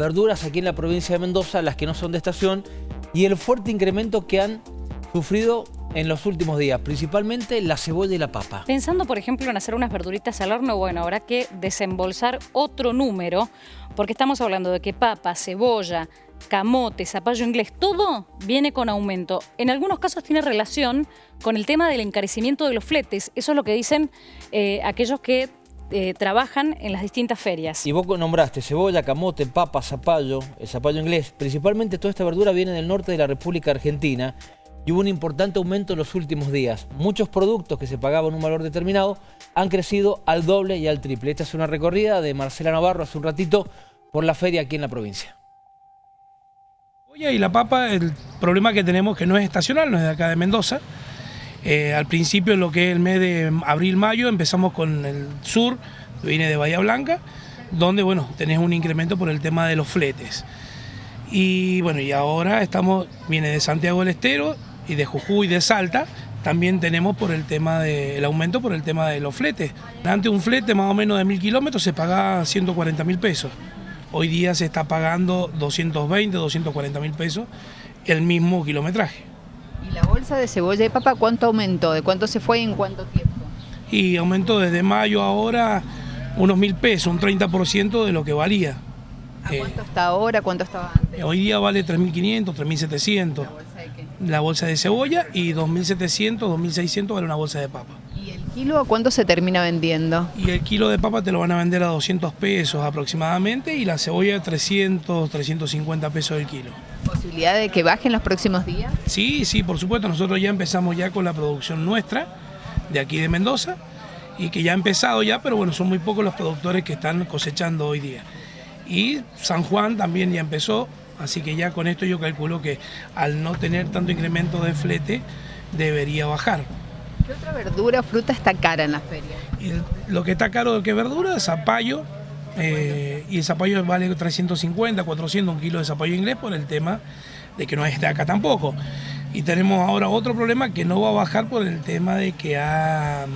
verduras aquí en la provincia de Mendoza, las que no son de estación, y el fuerte incremento que han sufrido en los últimos días, principalmente la cebolla y la papa. Pensando, por ejemplo, en hacer unas verduritas al horno, bueno, habrá que desembolsar otro número, porque estamos hablando de que papa, cebolla, camote, zapallo inglés, todo viene con aumento. En algunos casos tiene relación con el tema del encarecimiento de los fletes. Eso es lo que dicen eh, aquellos que eh, trabajan en las distintas ferias. Y vos nombraste cebolla, camote, papa, zapallo, el zapallo inglés. Principalmente toda esta verdura viene del norte de la República Argentina y hubo un importante aumento en los últimos días. Muchos productos que se pagaban un valor determinado han crecido al doble y al triple. Esta es una recorrida de Marcela Navarro hace un ratito por la feria aquí en la provincia. Y la papa, el problema que tenemos que no es estacional, no es de acá de Mendoza. Eh, al principio, en lo que es el mes de abril-mayo, empezamos con el sur, viene de Bahía Blanca, donde bueno, tenés un incremento por el tema de los fletes. Y bueno, y ahora estamos, viene de Santiago del Estero y de Jujuy de Salta, también tenemos por el tema del aumento por el tema de los fletes. Antes un flete más o menos de mil kilómetros se pagaba 140 mil pesos. Hoy día se está pagando 220, 240 mil pesos el mismo kilometraje. ¿Y la bolsa de cebolla y papa cuánto aumentó? ¿De cuánto se fue y en cuánto tiempo? Y aumentó desde mayo ahora unos mil pesos, un 30% de lo que valía. ¿A cuánto está ahora? ¿Cuánto estaba antes? Hoy día vale 3.500, 3.700. ¿La bolsa de qué? La bolsa de cebolla y 2.700, 2.600 vale una bolsa de papa. ¿Y el kilo a cuánto se termina vendiendo? Y el kilo de papa te lo van a vender a 200 pesos aproximadamente y la cebolla a 300, 350 pesos el kilo. ¿Posibilidad de que bajen los próximos días? Sí, sí, por supuesto. Nosotros ya empezamos ya con la producción nuestra de aquí de Mendoza y que ya ha empezado ya, pero bueno, son muy pocos los productores que están cosechando hoy día. Y San Juan también ya empezó, así que ya con esto yo calculo que al no tener tanto incremento de flete debería bajar. ¿Qué otra verdura o fruta está cara en la feria? lo que está caro de qué verdura, zapallo, eh, y el zapallo vale 350, 400, un kilo de zapallo inglés por el tema de que no es acá tampoco. Y tenemos ahora otro problema que no va a bajar por el tema de que ha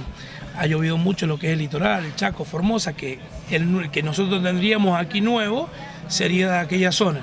ha llovido mucho lo que es el litoral, el Chaco, Formosa, que el que nosotros tendríamos aquí nuevo sería de aquella zona.